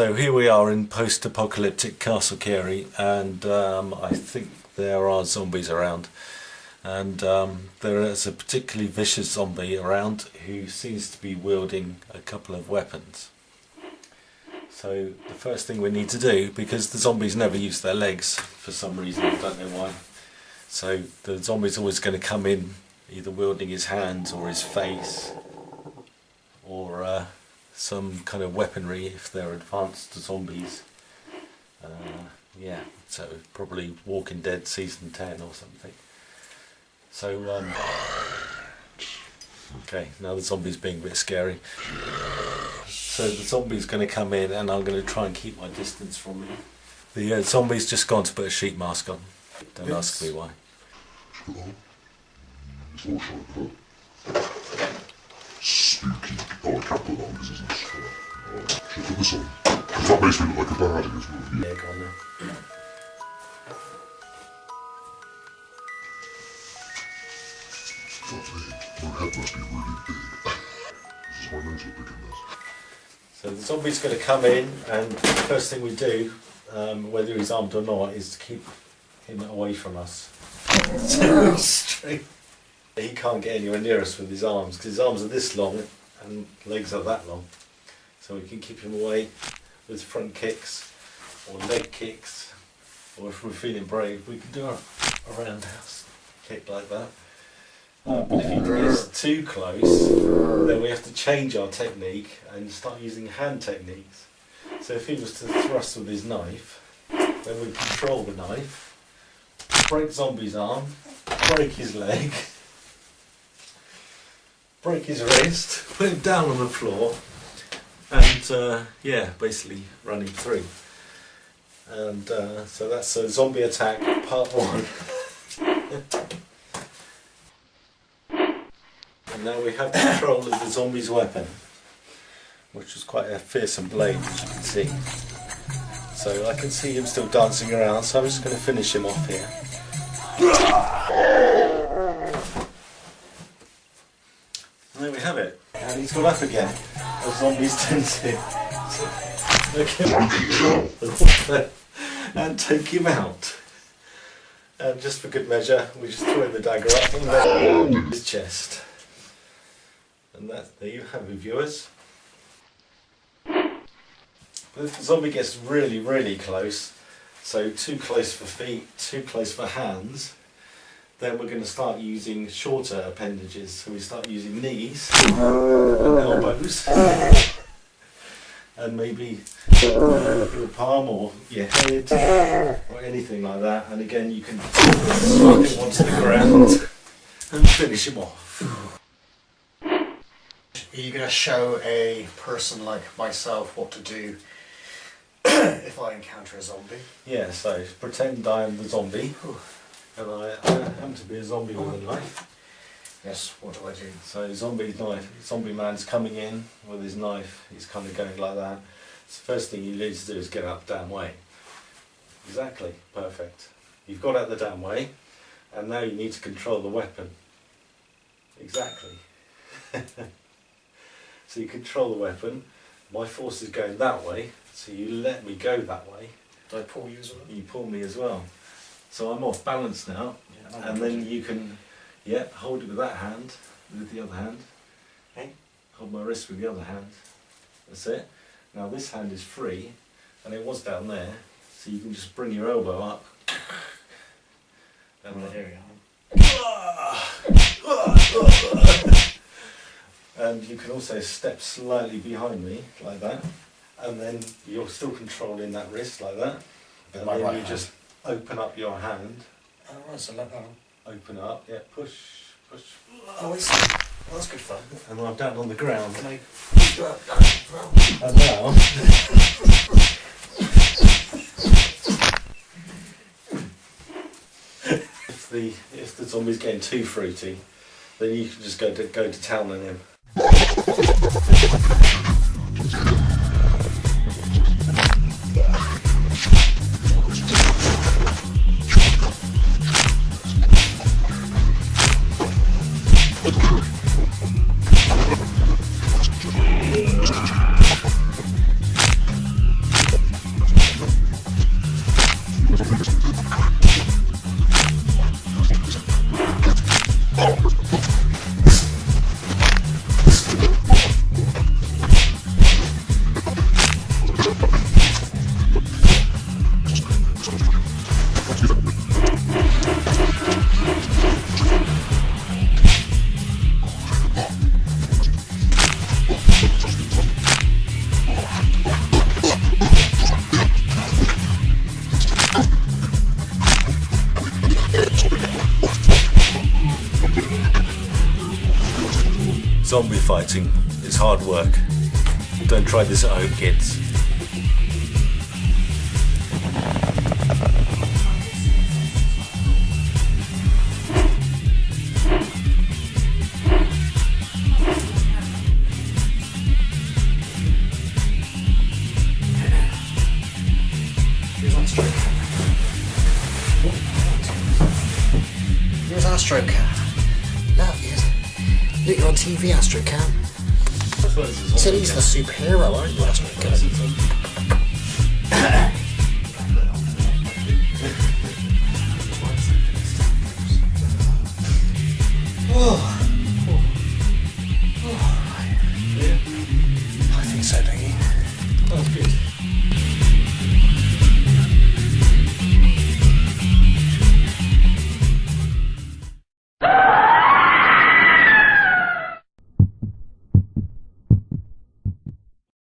So here we are in post-apocalyptic Castle Cary and um, I think there are zombies around and um, there is a particularly vicious zombie around who seems to be wielding a couple of weapons. So the first thing we need to do, because the zombies never use their legs for some reason, I don't know why, so the zombie's always going to come in either wielding his hands or his face or uh, some kind of weaponry if they're advanced zombies. Uh, yeah, so probably Walking Dead season 10 or something. So, um, okay, now the zombie's being a bit scary. So the zombie's going to come in and I'm going to try and keep my distance from him. The uh, zombie's just gone to put a sheet mask on. Don't Yes. ask me why. Spooky. Oh, I can't put that on because it's not Oh, should I put this on? Because that makes me look like a baddie as well. Yeah, go on now. My head must be really big. this is my nose look big in this. So the zombie's going to come in, and the first thing we do, um, whether he's armed or not, is to keep him away from us. Straight. He can't get anywhere near us with his arms because his arms are this long and legs are that long. So we can keep him away with front kicks or leg kicks, or if we're feeling brave, we can do a, a roundhouse kick like that. But if he gets too close, then we have to change our technique and start using hand techniques. So if he was to thrust with his knife, then we control the knife, break zombie's arm, break his leg, break his wrist, put him down on the floor, and uh, yeah, basically run him through. And uh, so that's a zombie attack part one. And now we have control of the zombie's weapon, which was quite a fearsome blade, as you can see. So I can see him still dancing around, so I'm just going to finish him off here. And there we have it. And he's got up again, as zombies tend to. And take him out. And just for good measure, we just throw the dagger up and then his chest. And that, there you have it, viewers. But if the zombie gets really, really close, so too close for feet, too close for hands, then we're going to start using shorter appendages. So we start using knees and elbows, and maybe uh, your palm or your head or anything like that. And again, you can slide him onto the ground and finish him off. Are you going to show a person like myself what to do if I encounter a zombie? Yeah, so pretend I am the zombie, and I, uh, I happen to be a zombie with a knife. Yes, what do I do? So zombie knife, zombie man's coming in with his knife. He's kind of going like that. So first thing you need to do is get out the damn way. Exactly, perfect. You've got out the damn way, and now you need to control the weapon. Exactly. so you control the weapon. My force is going that way, so you let me go that way. Do I pull you as well? You pull me as well. So I'm off balance now, Yeah, and then you can, yeah, hold it with that hand, with the other hand. Okay. Hold my wrist with the other hand. That's it. Now this hand is free, and it was down there, so you can just bring your elbow up. And Right, then- here we and you can also step slightly behind me, like that. And then you're still controlling that wrist, like that. With And my then right you hand. just open up your hand. Oh, right, so let that Open up, yeah, push, push. Oh, I see. Well, that's good fun. And I'm down on the ground. Can I? And now, if the if the zombie's getting too fruity, then you can just go to go to town on him. Zombie fighting is hard work. Don't try this at home, kids. Here's Look on TV, Astro Cam. Said he's the superhero, aren't you, Astro Cam?